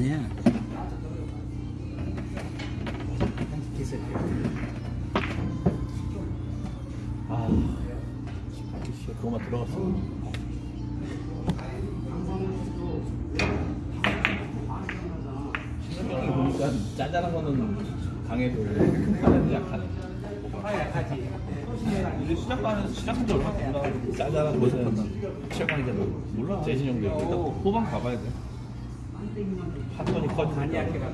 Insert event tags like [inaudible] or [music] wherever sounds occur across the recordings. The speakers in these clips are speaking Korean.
아니야. 아, 씨, 그거만 들어갔어. 신경이 보니까 짜잘한 거는 강해도 큰거는 약하네. 약하지. 이제 시작하면 시작한 지 얼마 안 돼. 짜잘한 것은 최강이잖아. 몰라. 재진 형도 일단 후반 가봐야 돼. 핫톤이 커지니까. 많이 약해가.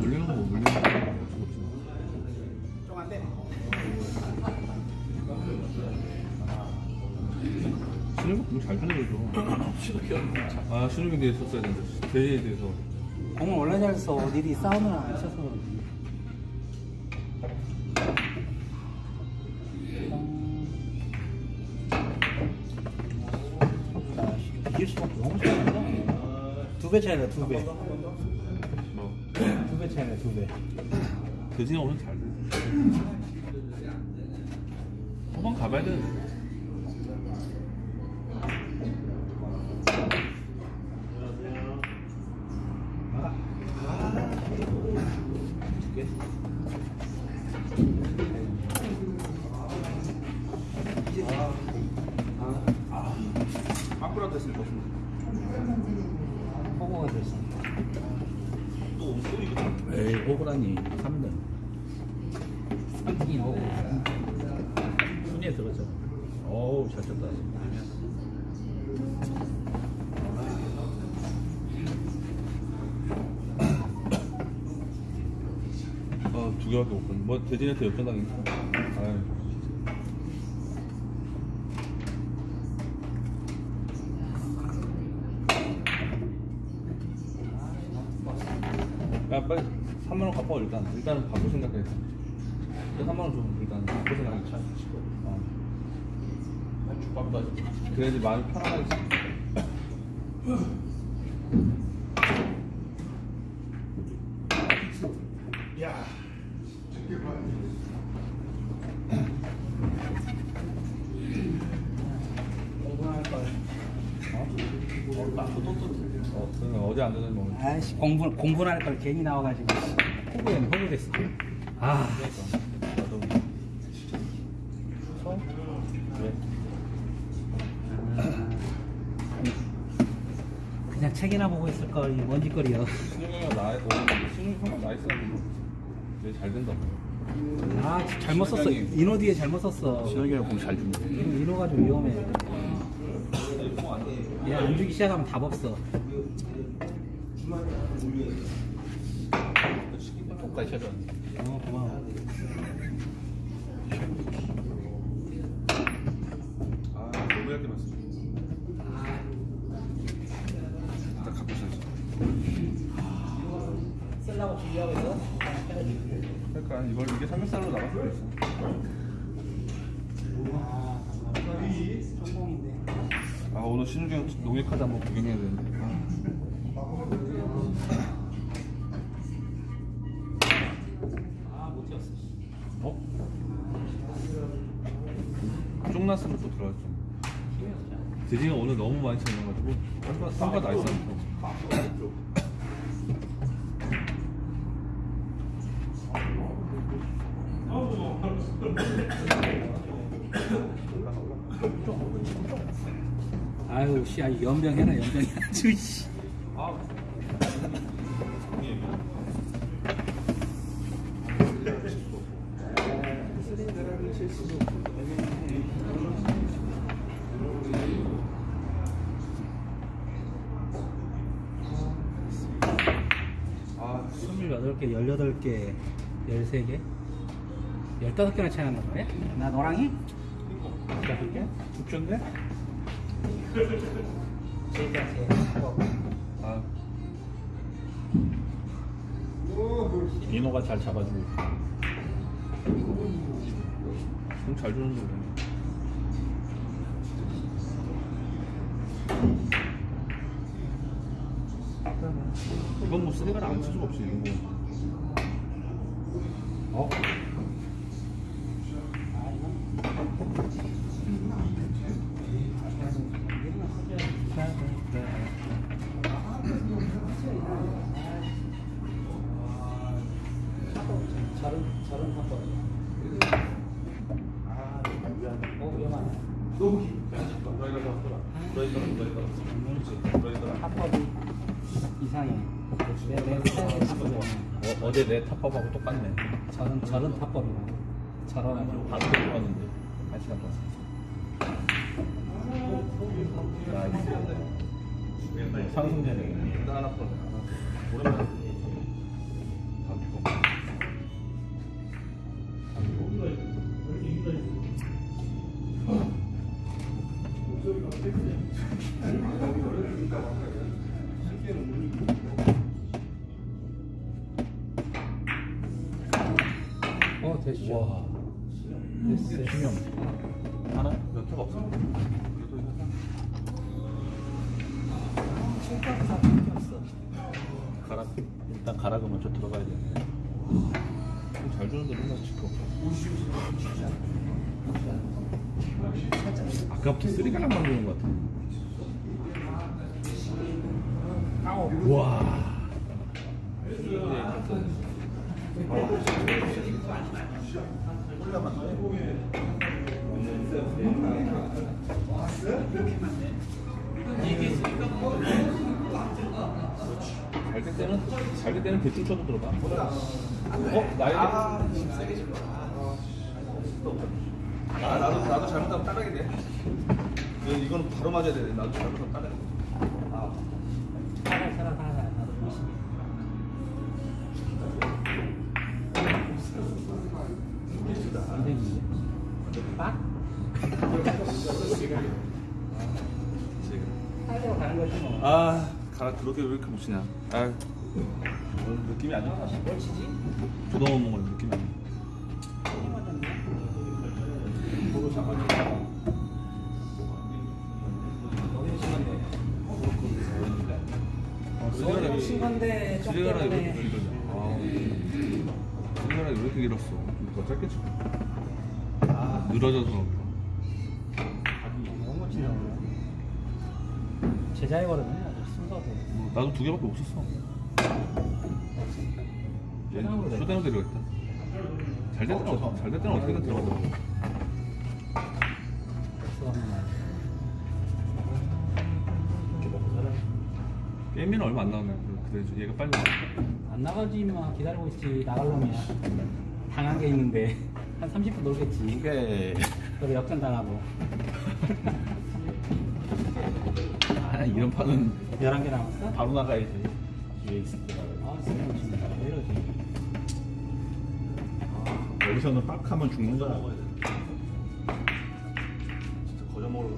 물리는 거뭐 물리는 거 어쩔 수 없지. 좀안 돼. 신우경 공잘 살려줘. 신우경. 아, 신우경 대회 썼어야 되는데. 대회에 대해서. 공을 원래 잘 써. 어디 싸움을 안 쳐서. 배 차이다, 두 배. 뭐. 두 배 차이다, 두 배. 대진이 오늘 잘 돼. 후반 가봐야 돼. 밖으 에이 호구라니 3등 삼등이 호구. 순위에 들어갔잖아 어우 잘 쳤다 아, 두 개밖에 못 봤네. 뭐, 대진한테 역전당했어. 아유. 야, 빨리 3만원 갚아, 일단. 일단은 바꿀 생각해. 일단 3만원 좀, 일단 바꿀 생각해. 차. 어. 죽밥도 하지. 그래야지 마음이 편안하게. 공부할 걸. 어, 그러면 어제 안 되는 뭐. 아이씨, 공부, 공부할 걸 괜히 나와가지고. 호구 됐어. 아? 그냥 책이나 보고 있을 걸. 신용이가 나이, 신용이 형가 나이 쓰는 되게 잘 된다. 아, 잘못 썼어. 인호 뒤에 잘못 썼어. 신혁이가 공잘 준다 인호가 좀 위험해. 얘 안 주기 시작하면 답 없어. 똑같이 찾아왔네. 어, 고마워. 아, 너무 얇게 봤어. 일단 갖고 있어야지. 쓰려고 준비하고 있어? 그러니까 이걸 이게 삼겹살로 나갈 수도 있어. 아. 아, 오늘 형 농협카드 한번 구경해야 되는데. 아, 쫑났으면 또 들어갔죠. 대진이가 오늘 너무 많이 쳐놔가지고 쌈바, 쌈바 나이스 아유, 씨, 아, 연병해라, 연병해. 아주, 씨. 아, 28개, 18개, 13개? 15개나 차이 난단 말이야? 나 너랑이? 15개? 죽셨네? 제자, 제. 아, 인호가 잘 잡아주고 공잘 주는 거네. 이건 어, 뭐 세가를 안 칠 수가 없지 이거 어? 너무 깊다. 너희가 잡더라. 너희가 너희가 너희가. 이상해. 내, 내 스타일의 탑법이 어, 어제 내 탑업하고 똑같네. 저런, 저런 탑법이라. 저런. 바로 들어왔는데 한 시간 동안. 나이스. 상승되네. 나 하나 풀어 오랜만에 와. 됐어. 수명. 하나? 몇 개가 없어 칠각사 밖에 없어. 가락. 일단 가락은 먼저 들어가야 되네. 잘 주는데 맨날 치고 아까부터 쓰리가락 만드는 것 같아. 아우. 와. 잘될 때는 잘될 때는 대충 쳐도 들어가. 어? 나에게 아 나도 나도 잘못하면 따라게 돼. 이건- 바로 맞아야 돼. 나도 잘못하면 따라게 돼 아. 아 가라 그렇게 왜 이렇게 못 치냐? 아. 오늘 느낌이 안 좋다 뭘 치지? 부담 먹는 느낌이 안 좋아. 쓰리가락이 친 건데 좀 때문에. 길냐? 아왜 이렇게 길었어? 더 짧게 쳐. 아, 늘어져서 제자의 걸음은 아주 순서도. 뭐, 나도 두 개밖에 돼. 쇼다운 데려갔다. 잘될 때는 어, 잘될 때는 어떻게든 들어가더라고. 게임비는 얼마 안 나오네. 그래 얘가 빨리 나와. 안 나가지 임마 기다리고 있지. 나갈 놈이야 당한 게 있는데. 한 30분 놀겠지. 이게. 그리고 역전 당하고. 아, [laughs] [laughs] 이런 판은 11개 남았어? 바로 나가야지. 위에 있을 때. 아 진짜 진짜 왜 이러지 여기서는 빡 하면 죽는 거야. 진짜 거저 먹으러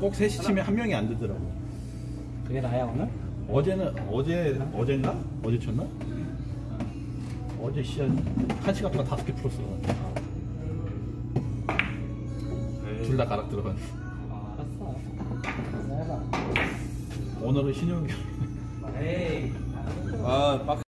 꼭 셋이 치면 한 명이 안 되더라고. 그게 나야 오늘? 어제는 어제 어젠가 어제 쳤나? 어제 시한 한 시간 동안 다섯 개 풀었어. 둘다 가락 들어간. 아 알았어 해봐 오늘은 신용이. 에이 아 빡.